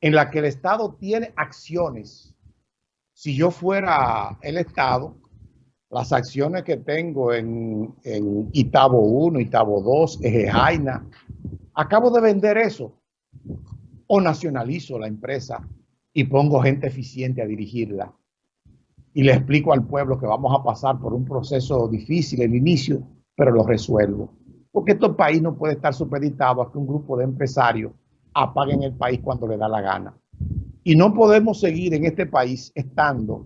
en la que el Estado tiene acciones. Si yo fuera el Estado, las acciones que tengo en, en Itabo 1, Itabo 2, Eje acabo de vender eso o nacionalizo la empresa y pongo gente eficiente a dirigirla. Y le explico al pueblo que vamos a pasar por un proceso difícil el inicio, pero lo resuelvo. Porque este país no puede estar supeditado a que un grupo de empresarios apaguen el país cuando le da la gana. Y no podemos seguir en este país estando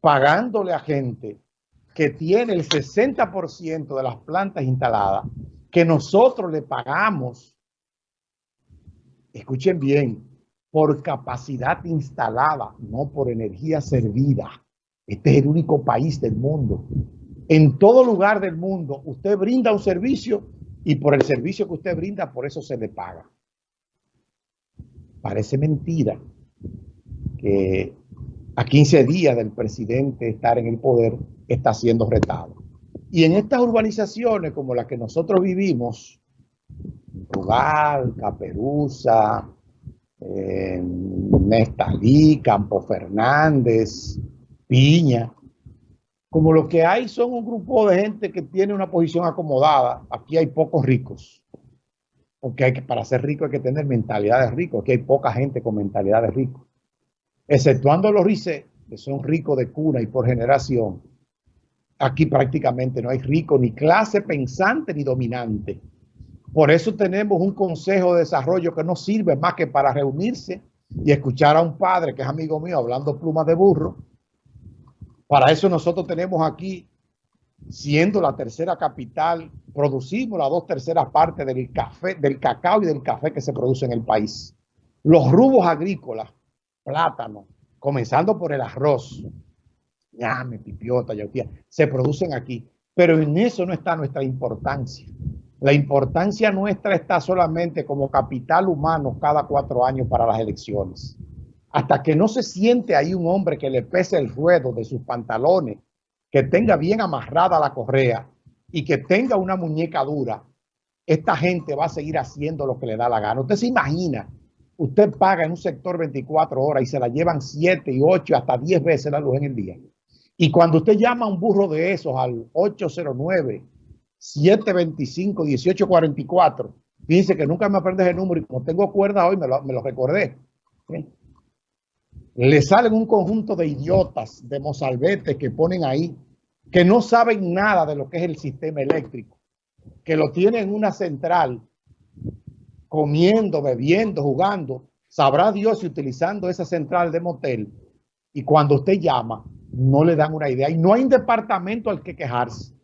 pagándole a gente que tiene el 60% de las plantas instaladas, que nosotros le pagamos, escuchen bien, por capacidad instalada, no por energía servida. Este es el único país del mundo. En todo lugar del mundo, usted brinda un servicio y por el servicio que usted brinda, por eso se le paga. Parece mentira que a 15 días del presidente estar en el poder está siendo retado. Y en estas urbanizaciones como las que nosotros vivimos, Rugal, Caperuza, eh, Nestalí, Campo Fernández, Piña, como lo que hay son un grupo de gente que tiene una posición acomodada, aquí hay pocos ricos. Porque hay que, para ser rico hay que tener mentalidad de. Aquí hay poca gente con mentalidad de. Exceptuando los RICE, que son ricos de cuna y por generación. Aquí prácticamente no hay rico, ni clase pensante, ni dominante. Por eso tenemos un consejo de desarrollo que no sirve más que para reunirse y escuchar a un padre que es amigo mío hablando plumas de burro para eso nosotros tenemos aquí, siendo la tercera capital, producimos las dos terceras partes del café, del cacao y del café que se produce en el país. Los rubos agrícolas, plátano, comenzando por el arroz, llame, pipiota, yautía, se producen aquí. Pero en eso no está nuestra importancia. La importancia nuestra está solamente como capital humano cada cuatro años para las elecciones hasta que no se siente ahí un hombre que le pese el ruedo de sus pantalones, que tenga bien amarrada la correa y que tenga una muñeca dura, esta gente va a seguir haciendo lo que le da la gana. Usted se imagina, usted paga en un sector 24 horas y se la llevan 7 y 8 hasta 10 veces la luz en el día. Y cuando usted llama a un burro de esos al 809 725 1844, dice que nunca me aprendes el número y como tengo cuerda hoy me lo, me lo recordé le salen un conjunto de idiotas, de mozalbetes que ponen ahí, que no saben nada de lo que es el sistema eléctrico, que lo tienen en una central, comiendo, bebiendo, jugando, sabrá Dios si utilizando esa central de motel, y cuando usted llama, no le dan una idea, y no hay un departamento al que quejarse.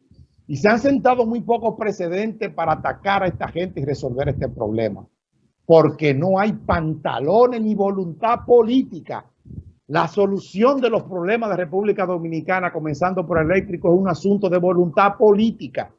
Y se han sentado muy pocos precedentes para atacar a esta gente y resolver este problema, porque no hay pantalones ni voluntad política la solución de los problemas de República Dominicana, comenzando por eléctrico, es un asunto de voluntad política.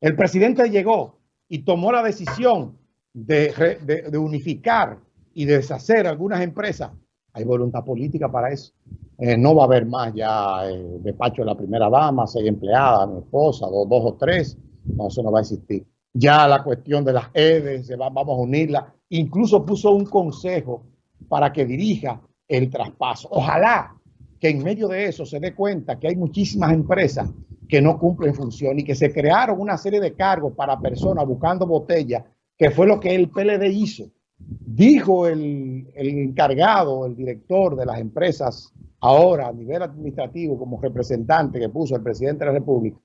El presidente llegó y tomó la decisión de, unificar y de deshacer algunas empresas. Hay voluntad política para eso. Eh, no va a haber más ya eh, despacho de la primera dama, seis empleadas, mi esposa, dos o tres. No, eso no va a existir. Ya la cuestión de las EDES, vamos a unirla. Incluso puso un consejo para que dirija el traspaso. Ojalá que en medio de eso se dé cuenta que hay muchísimas empresas que no cumplen función y que se crearon una serie de cargos para personas buscando botellas, que fue lo que el PLD hizo. Dijo el encargado, el director de las empresas, ahora a nivel administrativo como representante que puso el presidente de la República,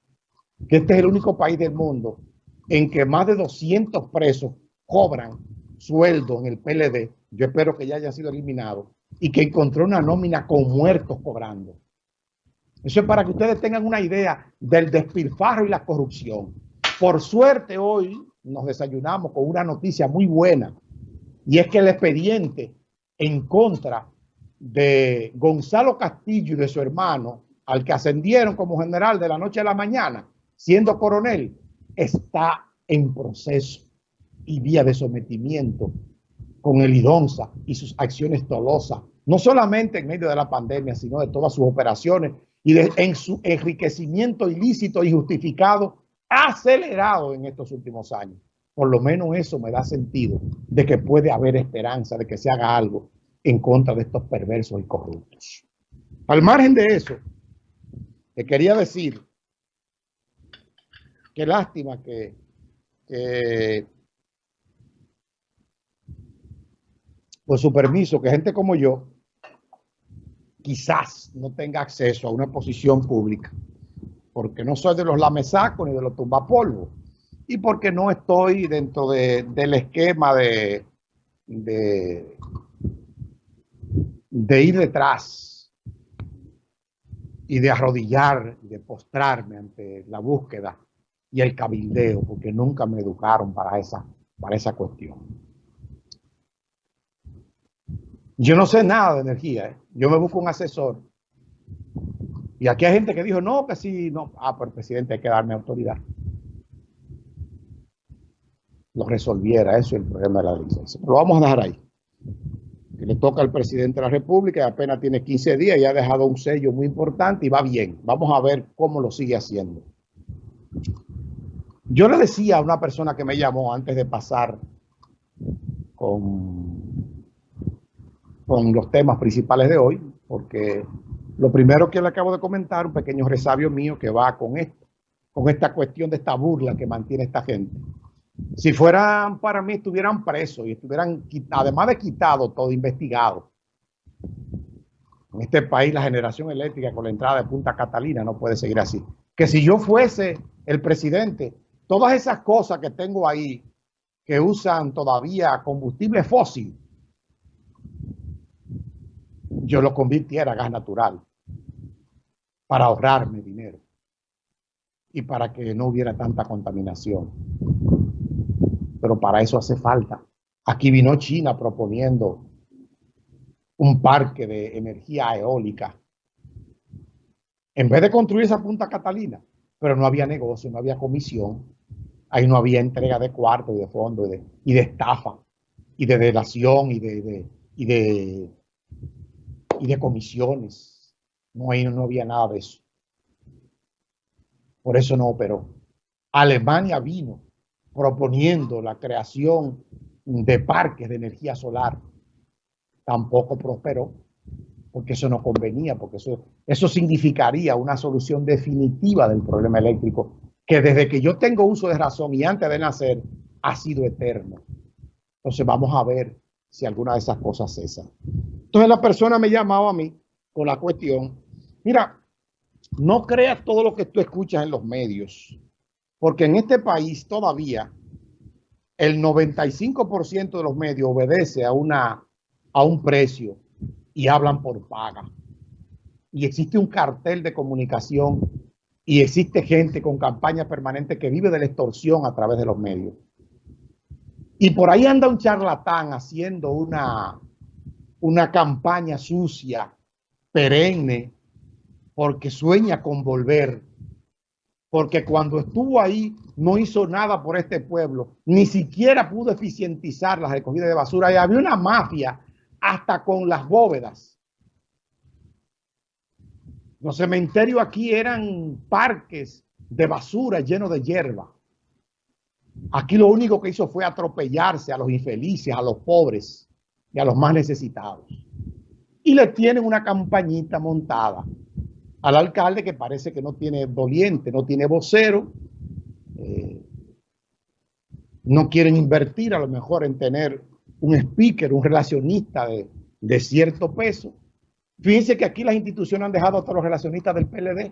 que este es el único país del mundo en que más de 200 presos cobran sueldo en el PLD. Yo espero que ya haya sido eliminado y que encontró una nómina con muertos cobrando. Eso es para que ustedes tengan una idea del despilfarro y la corrupción. Por suerte hoy nos desayunamos con una noticia muy buena y es que el expediente en contra de Gonzalo Castillo y de su hermano, al que ascendieron como general de la noche a la mañana, siendo coronel, está en proceso y vía de sometimiento con el IDONSA y sus acciones dolosas, no solamente en medio de la pandemia, sino de todas sus operaciones y en su enriquecimiento ilícito y justificado acelerado en estos últimos años. Por lo menos eso me da sentido de que puede haber esperanza de que se haga algo en contra de estos perversos y corruptos. Al margen de eso, te quería decir qué lástima que, por su permiso, que gente como yo quizás no tenga acceso a una posición pública, porque no soy de los lamesacos ni de los tumbapolvos, y porque no estoy dentro del esquema de, de, de ir detrás y de arrodillar, de postrarme ante la búsqueda y el cabildeo, porque nunca me educaron para esa, para esa cuestión. Yo no sé nada de energía. ¿eh? Yo me busco un asesor. Y aquí hay gente que dijo, no, que sí, no. Ah, pero el presidente hay que darme autoridad. Lo resolviera, eso es el problema de la licencia. Lo vamos a dejar ahí. Que le toca al presidente de la República, apenas tiene 15 días y ha dejado un sello muy importante y va bien. Vamos a ver cómo lo sigue haciendo. Yo le decía a una persona que me llamó antes de pasar con con los temas principales de hoy, porque lo primero que le acabo de comentar, un pequeño resabio mío que va con esto, con esta cuestión de esta burla que mantiene esta gente. Si fueran para mí, estuvieran presos y estuvieran, además de quitado, todo investigado. En este país la generación eléctrica con la entrada de Punta Catalina no puede seguir así. Que si yo fuese el presidente, todas esas cosas que tengo ahí, que usan todavía combustible fósil, yo lo convirtiera a gas natural para ahorrarme dinero y para que no hubiera tanta contaminación. Pero para eso hace falta. Aquí vino China proponiendo un parque de energía eólica. En vez de construir esa Punta Catalina, pero no había negocio, no había comisión, ahí no había entrega de cuarto y de fondo y de, de estafa y de delación y de, y de y de comisiones. No, no había nada de eso. Por eso no operó. Alemania vino proponiendo la creación de parques de energía solar. Tampoco prosperó, porque eso no convenía, porque eso, eso significaría una solución definitiva del problema eléctrico, que desde que yo tengo uso de razón y antes de nacer, ha sido eterno. Entonces vamos a ver si alguna de esas cosas cesa. Entonces la persona me llamaba a mí con la cuestión, mira, no creas todo lo que tú escuchas en los medios, porque en este país todavía el 95% de los medios obedece a, una, a un precio y hablan por paga. Y existe un cartel de comunicación y existe gente con campaña permanente que vive de la extorsión a través de los medios. Y por ahí anda un charlatán haciendo una, una campaña sucia, perenne, porque sueña con volver. Porque cuando estuvo ahí no hizo nada por este pueblo, ni siquiera pudo eficientizar las recogidas de basura. Y había una mafia hasta con las bóvedas. Los cementerios aquí eran parques de basura llenos de hierba. Aquí lo único que hizo fue atropellarse a los infelices, a los pobres y a los más necesitados. Y le tienen una campañita montada al alcalde que parece que no tiene doliente, no tiene vocero. Eh, no quieren invertir a lo mejor en tener un speaker, un relacionista de, cierto peso. Fíjense que aquí las instituciones han dejado a todos los relacionistas del PLD,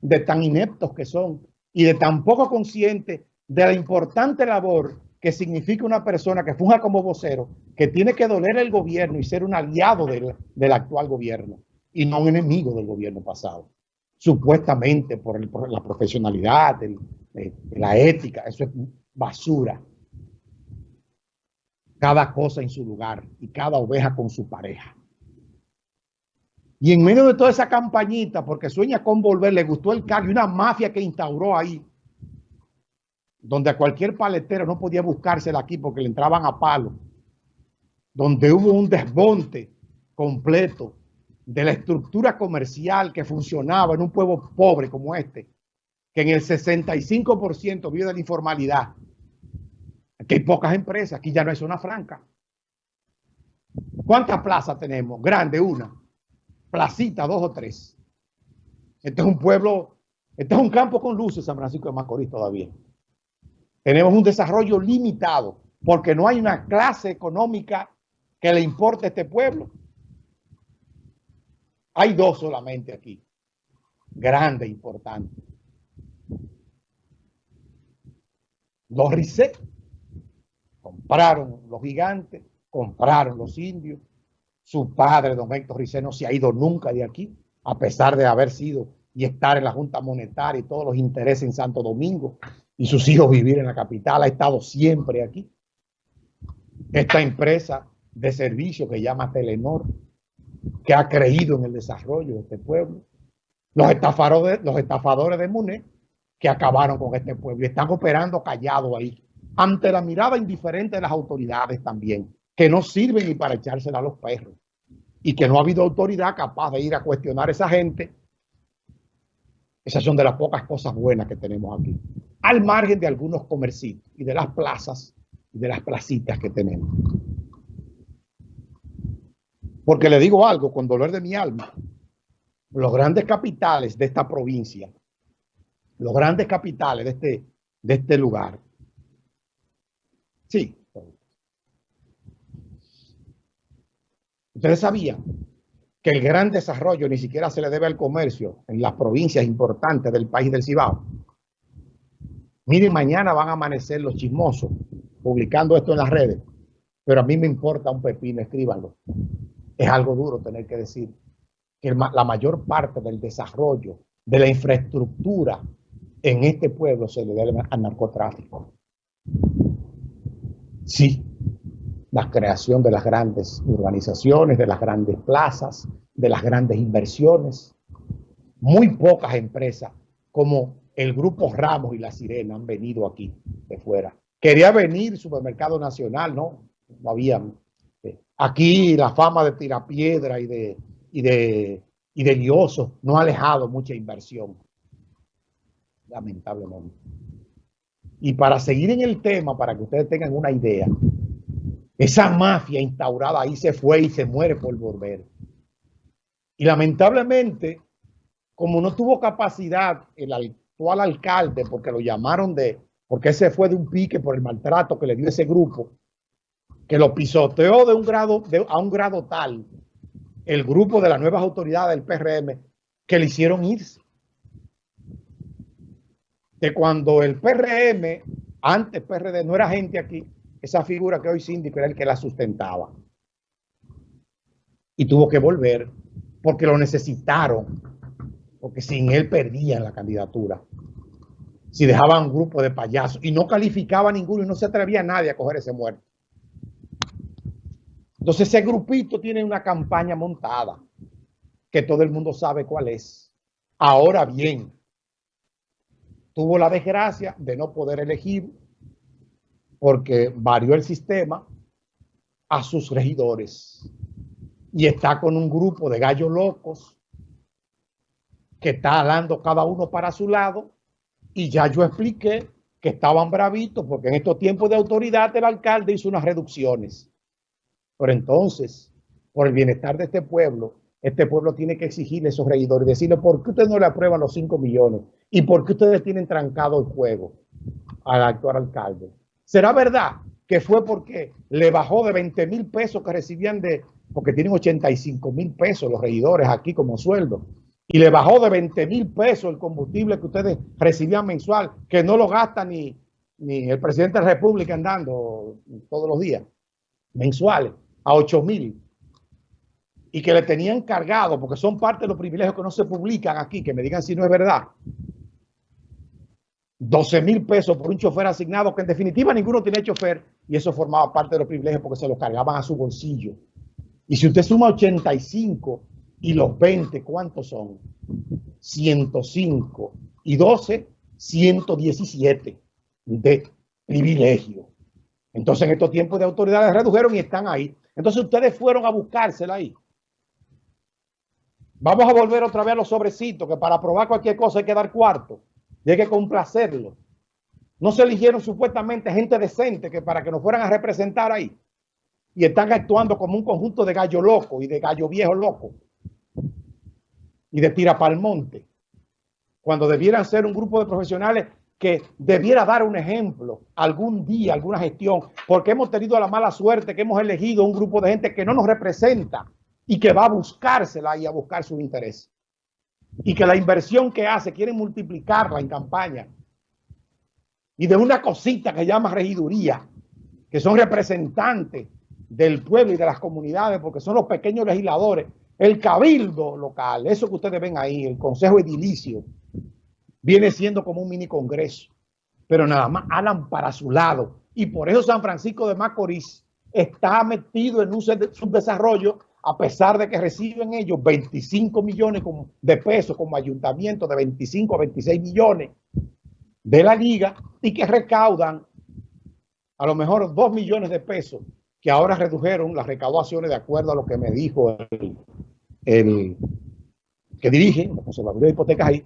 de tan ineptos que son y de tan poco conscientes de la importante labor que significa una persona que funja como vocero, que tiene que doler el gobierno y ser un aliado del, actual gobierno y no un enemigo del gobierno pasado. Supuestamente por, la profesionalidad, la ética, eso es basura. Cada cosa en su lugar y cada oveja con su pareja. Y en medio de toda esa campañita, porque sueña con volver, le gustó el cargo y una mafia que instauró ahí, donde a cualquier paletero no podía buscársela aquí porque le entraban a palo, donde hubo un desmonte completo de la estructura comercial que funcionaba en un pueblo pobre como este, que en el 65% vive de la informalidad. Aquí hay pocas empresas, aquí ya no es zona franca. ¿Cuántas plazas tenemos? Grande, una. Placita, dos o tres. Este es un pueblo, este es un campo con luces, San Francisco de Macorís todavía. Tenemos un desarrollo limitado porque no hay una clase económica que le importe a este pueblo. Hay dos solamente aquí, grande, importante. Los compraron los gigantes, compraron los indios. Su padre, don Héctor Rice, no se ha ido nunca de aquí, a pesar de haber sido y estar en la Junta Monetaria y todos los intereses en Santo Domingo y sus hijos vivir en la capital, ha estado siempre aquí. Esta empresa de servicio que llama Telenor, que ha creído en el desarrollo de este pueblo. Los estafadores, los estafadores de Muné, que acabaron con este pueblo y están operando callados ahí, ante la mirada indiferente de las autoridades también, que no sirven ni para echársela a los perros y que no ha habido autoridad capaz de ir a cuestionar a esa gente. Esas son de las pocas cosas buenas que tenemos aquí al margen de algunos comercios y de las plazas y de las placitas que tenemos. Porque le digo algo con dolor de mi alma, los grandes capitales de esta provincia, los grandes capitales de este, de este lugar, sí. Ustedes sabían que el gran desarrollo ni siquiera se le debe al comercio en las provincias importantes del país del Cibao. Miren, mañana van a amanecer los chismosos publicando esto en las redes, pero a mí me importa un pepino, escríbanlo. Es algo duro tener que decir que la mayor parte del desarrollo de la infraestructura en este pueblo se le debe al narcotráfico. Sí, la creación de las grandes urbanizaciones, de las grandes plazas, de las grandes inversiones. Muy pocas empresas como el grupo Ramos y la Sirena han venido aquí de fuera. Quería venir Supermercado Nacional, no, no había. Eh, aquí la fama de tirapiedra y de, y de, y de lioso no ha alejado mucha inversión, lamentablemente. Y para seguir en el tema, para que ustedes tengan una idea, esa mafia instaurada ahí se fue y se muere por volver. Y lamentablemente, como no tuvo capacidad el, al alcalde porque lo llamaron de, porque ese fue de un pique por el maltrato que le dio ese grupo, que lo pisoteó de un grado, a un grado tal, el grupo de las nuevas autoridades del PRM, que le hicieron irse. Cuando el PRM, antes PRD, no era gente aquí, esa figura que hoy síndico era el que la sustentaba. Y tuvo que volver porque lo necesitaron porque sin él perdían la candidatura. Si dejaban un grupo de payasos y no calificaba ninguno y no se atrevía a nadie a coger ese muerto. Entonces ese grupito tiene una campaña montada que todo el mundo sabe cuál es. Ahora bien, tuvo la desgracia de no poder elegir porque varió el sistema a sus regidores y está con un grupo de gallos locos que está dando cada uno para su lado y ya yo expliqué que estaban bravitos porque en estos tiempos de autoridad el alcalde hizo unas reducciones. Pero entonces, por el bienestar de este pueblo, este pueblo tiene que exigirle a esos regidores, decirle por qué ustedes no le aprueban los 5 millones y por qué ustedes tienen trancado el juego al actual alcalde. ¿Será verdad que fue porque le bajó de 20 mil pesos que recibían de, porque tienen 85 mil pesos los regidores aquí como sueldo? y le bajó de 20 mil pesos el combustible que ustedes recibían mensual, que no lo gasta ni, ni el presidente de la República andando todos los días, mensuales, a 8 mil. Y que le tenían cargado, porque son parte de los privilegios que no se publican aquí, que me digan si no es verdad. 12 mil pesos por un chofer asignado, que en definitiva ninguno tiene chofer, y eso formaba parte de los privilegios porque se los cargaban a su bolsillo. Y si usted suma 85 y los 20, ¿cuántos son? 105 y 12, 117 de privilegio. Entonces en estos tiempos de autoridades redujeron y están ahí. Entonces ustedes fueron a buscársela ahí. Vamos a volver otra vez a los sobrecitos, que para probar cualquier cosa hay que dar cuarto. Y hay que complacerlo. No se eligieron supuestamente gente decente que para que nos fueran a representar ahí. Y están actuando como un conjunto de gallo loco y de gallo viejo loco. Y de tira pa'l monte. Cuando debieran ser un grupo de profesionales que debiera dar un ejemplo algún día, alguna gestión, porque hemos tenido la mala suerte que hemos elegido un grupo de gente que no nos representa y que va a buscársela y a buscar su interés. Y que la inversión que hace quiere multiplicarla en campaña. Y de una cosita que llama regiduría, que son representantes del pueblo y de las comunidades, porque son los pequeños legisladores, el cabildo local, eso que ustedes ven ahí, el consejo edilicio, viene siendo como un mini congreso, pero nada más hablan para su lado. Y por eso San Francisco de Macorís está metido en un subdesarrollo a pesar de que reciben ellos 25 millones de pesos como ayuntamiento de 25 a 26 millones de la liga y que recaudan a lo mejor 2 millones de pesos que ahora redujeron las recaudaciones de acuerdo a lo que me dijo el, que dirige la conservaduría de hipotecas ahí,